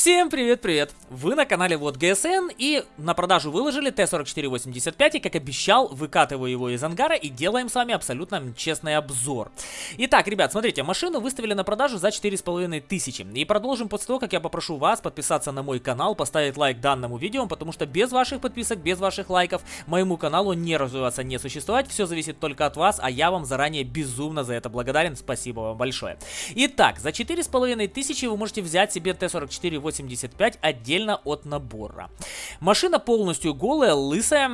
Всем привет-привет! Вы на канале Вот ГСН и на продажу выложили Т-4485 и как обещал выкатываю его из ангара и делаем с вами абсолютно честный обзор. Итак, ребят, смотрите, машину выставили на продажу за 4500 и продолжим после того, как я попрошу вас подписаться на мой канал, поставить лайк данному видео, потому что без ваших подписок, без ваших лайков моему каналу не развиваться, не существовать, все зависит только от вас, а я вам заранее безумно за это благодарен, спасибо вам большое. Итак, за 4500 вы можете взять себе Т-44 85 отдельно от набора. Машина полностью голая, лысая,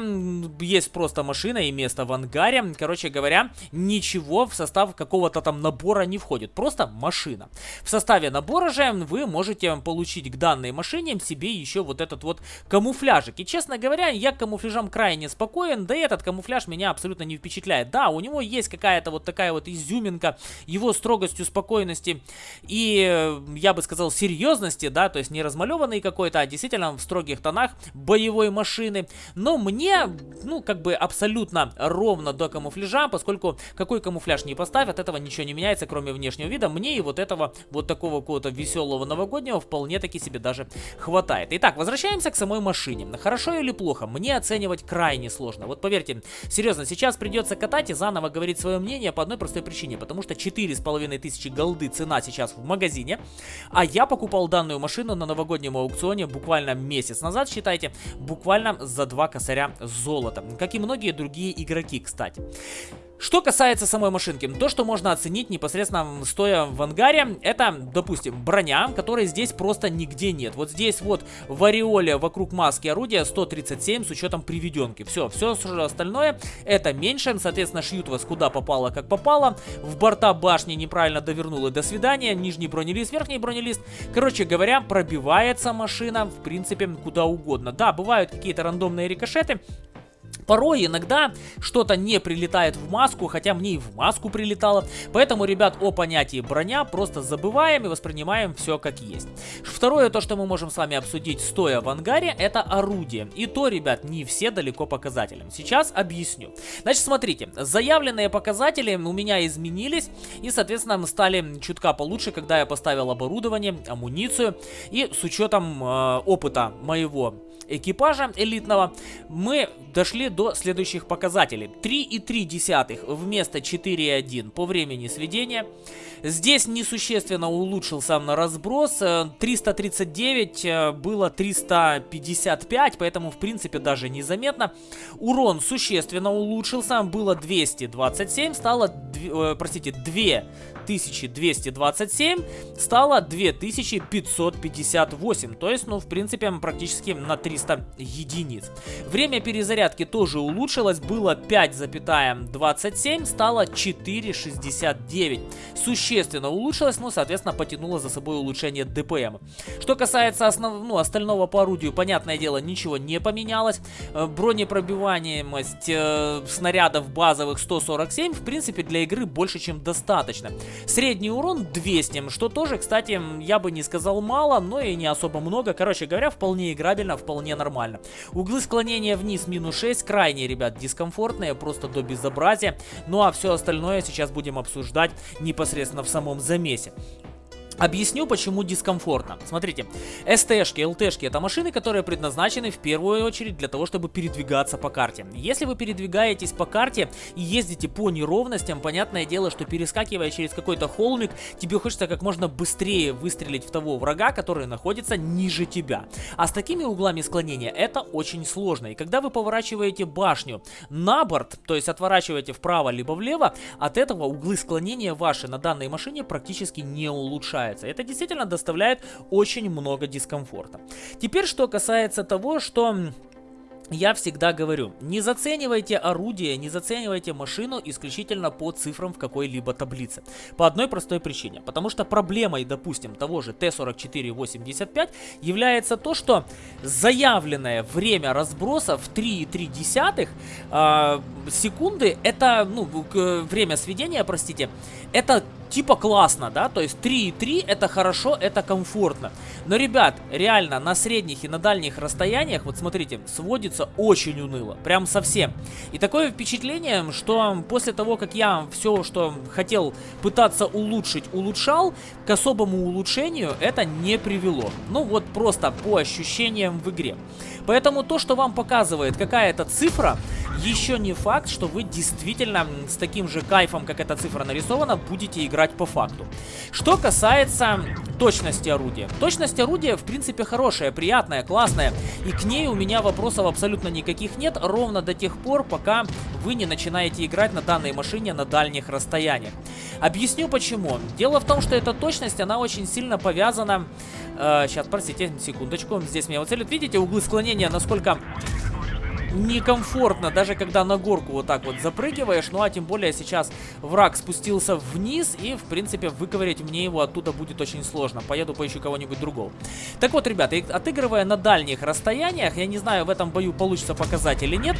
есть просто машина и место в ангаре. Короче говоря, ничего в состав какого-то там набора не входит, просто машина. В составе набора же вы можете получить к данной машине себе еще вот этот вот камуфляжик. И честно говоря, я к камуфляжам крайне спокоен, да и этот камуфляж меня абсолютно не впечатляет. Да, у него есть какая-то вот такая вот изюминка, его строгостью, спокойности и, э, я бы сказал, серьезности, да, то есть не размалеванный какой-то, а действительно в строгих тонах боевой машины. Но мне, ну, как бы абсолютно ровно до камуфляжа, поскольку какой камуфляж не поставь, от этого ничего не меняется, кроме внешнего вида. Мне и вот этого, вот такого какого-то веселого новогоднего вполне таки себе даже хватает. Итак, возвращаемся к самой машине. Хорошо или плохо? Мне оценивать крайне сложно. Вот поверьте, серьезно, сейчас придется катать и заново говорить свое мнение по одной простой причине. Потому что 4500 голды цена сейчас в магазине, а я покупал данную машину на новогоднем аукционе буквально месяц назад, считайте, буквально за два косаря золота. Как и многие другие игроки, кстати. Что касается самой машинки, то, что можно оценить непосредственно стоя в ангаре, это, допустим, броня, которой здесь просто нигде нет. Вот здесь вот в ореоле вокруг маски орудия 137 с учетом приведенки. Все, все остальное это меньше, соответственно, шьют вас куда попало, как попало. В борта башни неправильно довернули, до свидания. Нижний бронелист, верхний бронелист. Короче говоря, пробивается машина, в принципе, куда угодно. Да, бывают какие-то рандомные рикошеты, Порой иногда что-то не прилетает в маску, хотя мне и в маску прилетало. Поэтому, ребят, о понятии броня просто забываем и воспринимаем все как есть. Второе, то, что мы можем с вами обсудить стоя в ангаре, это орудие. И то, ребят, не все далеко показателям. Сейчас объясню. Значит, смотрите, заявленные показатели у меня изменились и, соответственно, стали чутка получше, когда я поставил оборудование, амуницию. И с учетом э, опыта моего экипажа элитного, мы дошли до следующих показателей. 3,3 вместо 4,1 по времени сведения. Здесь несущественно улучшился на разброс. 339 э, э, было 355, поэтому в принципе даже незаметно. Урон существенно улучшился, было 227, стало, э, простите, 2227, стало 2558. То есть, ну, в принципе, практически на 300 единиц. Время перезарядки тоже улучшилось, было 5,27, стало 4,69. Существенно улучшилось, ну, соответственно, потянуло за собой улучшение ДПМ. Что касается основ... ну, остального по орудию, понятное дело, ничего не поменялось. Э, бронепробиваемость э, снарядов базовых 147, в принципе, для игры больше, чем достаточно. Средний урон 200, что тоже, кстати, я бы не сказал мало, но и не особо много. Короче говоря, вполне играбельно, вполне нормально. Углы склонения вниз минус 6, крайне, ребят, дискомфортные, просто до безобразия. Ну а все остальное сейчас будем обсуждать непосредственно в самом замесе. Объясню, почему дискомфортно. Смотрите, СТшки, ЛТшки это машины, которые предназначены в первую очередь для того, чтобы передвигаться по карте. Если вы передвигаетесь по карте и ездите по неровностям, понятное дело, что перескакивая через какой-то холмик, тебе хочется как можно быстрее выстрелить в того врага, который находится ниже тебя. А с такими углами склонения это очень сложно. И когда вы поворачиваете башню на борт, то есть отворачиваете вправо либо влево, от этого углы склонения ваши на данной машине практически не улучшаются нравится. Это действительно доставляет очень много дискомфорта. Теперь, что касается того, что я всегда говорю, не заценивайте орудие, не заценивайте машину исключительно по цифрам в какой-либо таблице. По одной простой причине. Потому что проблемой, допустим, того же Т-4485 является то, что заявленное время разброса в 3,3 э, секунды, это, ну, время сведения, простите, это типа классно, да, то есть 3,3 это хорошо, это комфортно. Но, ребят, реально на средних и на дальних расстояниях, вот смотрите, сводит смотрится очень уныло, прям совсем. И такое впечатление, что после того, как я все, что хотел пытаться улучшить, улучшал, к особому улучшению это не привело. Ну вот просто по ощущениям в игре. Поэтому то, что вам показывает какая-то цифра, еще не факт, что вы действительно с таким же кайфом, как эта цифра нарисована, будете играть по факту. Что касается точности орудия. Точность орудия, в принципе, хорошая, приятная, классная. И к ней у меня вопросов абсолютно никаких нет, ровно до тех пор, пока вы не начинаете играть на данной машине на дальних расстояниях. Объясню почему. Дело в том, что эта точность, она очень сильно повязана... Э, сейчас, простите, секундочку. Здесь меня вот целят. Видите, углы склонения, насколько некомфортно, даже когда на горку вот так вот запрыгиваешь. Ну а тем более сейчас враг спустился вниз, и в принципе выковырять мне его оттуда будет очень сложно. Поеду поищу кого-нибудь другого. Так вот, ребята, отыгрывая на дальних расстояниях, я не знаю, в этом бою получится показать или нет,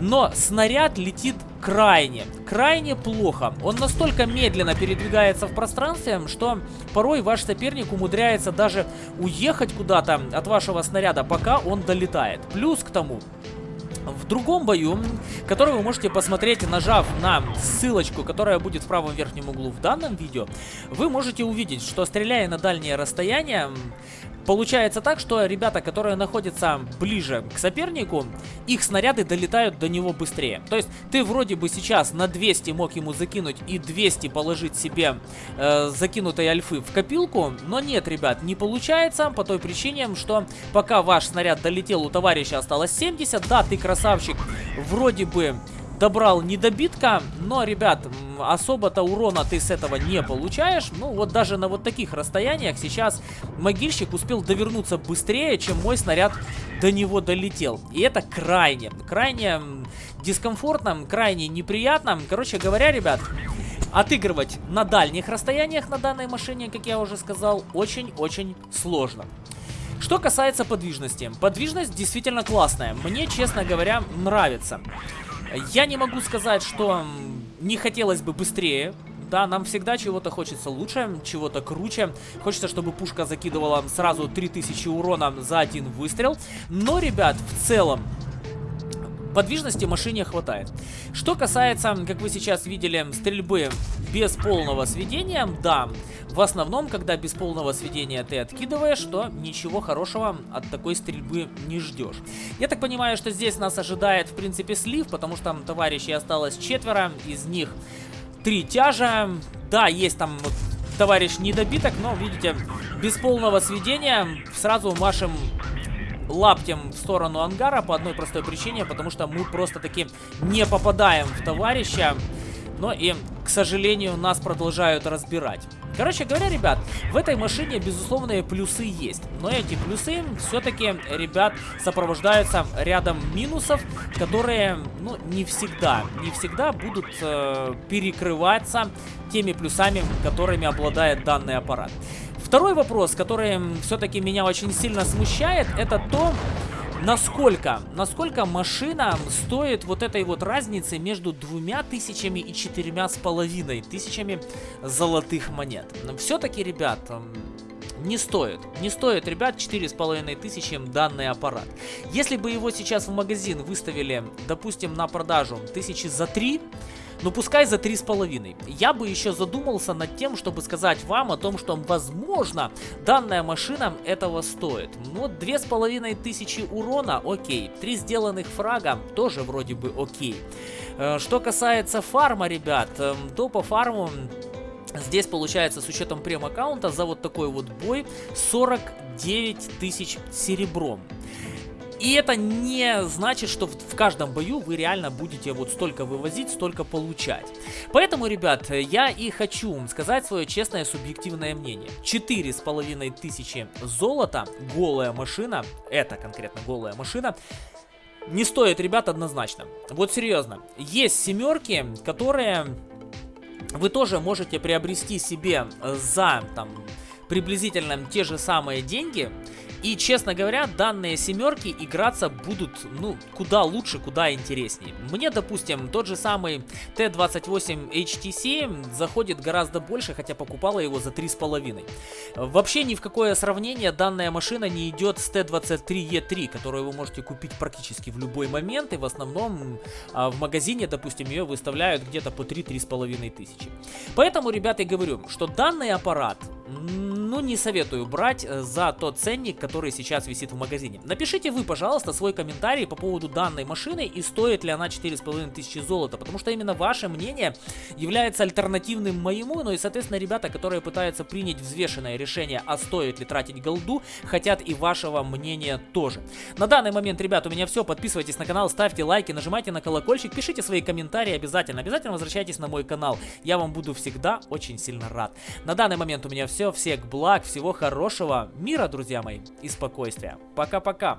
но снаряд летит крайне, крайне плохо. Он настолько медленно передвигается в пространстве, что порой ваш соперник умудряется даже уехать куда-то от вашего снаряда, пока он долетает. Плюс к тому, в другом бою, который вы можете посмотреть, нажав на ссылочку, которая будет в правом верхнем углу в данном видео, вы можете увидеть, что стреляя на дальние расстояния, Получается так, что ребята, которые находятся ближе к сопернику, их снаряды долетают до него быстрее. То есть ты вроде бы сейчас на 200 мог ему закинуть и 200 положить себе э, закинутой альфы в копилку, но нет, ребят, не получается по той причине, что пока ваш снаряд долетел, у товарища осталось 70. Да, ты красавчик, вроде бы добрал недобитка, но, ребят, особо-то урона ты с этого не получаешь. Ну, вот даже на вот таких расстояниях сейчас могильщик успел довернуться быстрее, чем мой снаряд до него долетел. И это крайне, крайне дискомфортно, крайне неприятно. Короче говоря, ребят, отыгрывать на дальних расстояниях на данной машине, как я уже сказал, очень-очень сложно. Что касается подвижности. Подвижность действительно классная. Мне, честно говоря, нравится. Я не могу сказать, что не хотелось бы быстрее. Да, нам всегда чего-то хочется лучше, чего-то круче. Хочется, чтобы пушка закидывала сразу 3000 урона за один выстрел. Но, ребят, в целом, Подвижности машине хватает. Что касается, как вы сейчас видели, стрельбы без полного сведения, да, в основном, когда без полного сведения ты откидываешь, то ничего хорошего от такой стрельбы не ждешь. Я так понимаю, что здесь нас ожидает, в принципе, слив, потому что там товарищей осталось четверо, из них три тяжа. Да, есть там вот товарищ недобиток, но, видите, без полного сведения сразу машем лаптем в сторону ангара по одной простой причине, потому что мы просто-таки не попадаем в товарища. Но и, к сожалению, нас продолжают разбирать. Короче говоря, ребят, в этой машине, безусловные плюсы есть. Но эти плюсы все-таки, ребят, сопровождаются рядом минусов, которые, ну, не всегда, не всегда будут э, перекрываться теми плюсами, которыми обладает данный аппарат. Второй вопрос, который все-таки меня очень сильно смущает, это то, насколько, насколько машина стоит вот этой вот разницы между двумя тысячами и четырьмя с половиной тысячами золотых монет. Все-таки, ребят, не стоит. Не стоит, ребят, четыре с половиной тысячи данный аппарат. Если бы его сейчас в магазин выставили, допустим, на продажу тысячи за три, ну пускай за 3,5. Я бы еще задумался над тем, чтобы сказать вам о том, что возможно данная машина этого стоит. Ну вот 2500 урона, окей. 3 сделанных фрага тоже вроде бы окей. Э, что касается фарма, ребят, эм, то по фарму Здесь получается с учетом прем-аккаунта за вот такой вот бой 49 тысяч серебром. И это не значит, что в, каждом бою вы реально будете вот столько вывозить, столько получать. Поэтому, ребят, я и хочу сказать свое честное субъективное мнение. Четыре с половиной тысячи золота, голая машина, это конкретно голая машина, не стоит, ребят, однозначно. Вот серьезно. Есть семерки, которые вы тоже можете приобрести себе за там приблизительно те же самые деньги, И, честно говоря, данные семерки играться будут, ну, куда лучше, куда интереснее. Мне, допустим, тот же самый T28 HTC заходит гораздо больше, хотя покупала его за 3,5. Вообще ни в какое сравнение данная машина не идет с T23E3, которую вы можете купить практически в любой момент, и в основном а, в магазине, допустим, ее выставляют где-то по 3-3,5 тысячи. Поэтому, ребята, я говорю, что данный аппарат ну, не советую брать э, за тот ценник, который сейчас висит в магазине. Напишите вы, пожалуйста, свой комментарий по поводу данной машины и стоит ли она 4500 золота, потому что именно ваше мнение является альтернативным моему, ну и, соответственно, ребята, которые пытаются принять взвешенное решение, а стоит ли тратить голду, хотят и вашего мнения тоже. На данный момент, ребят, у меня все, подписывайтесь на канал, ставьте лайки, нажимайте на колокольчик, пишите свои комментарии обязательно, обязательно возвращайтесь на мой канал, я вам буду всегда очень сильно рад. На данный момент у меня все, всех благ, всего хорошего, мира, друзья мои, и спокойствия. Пока-пока.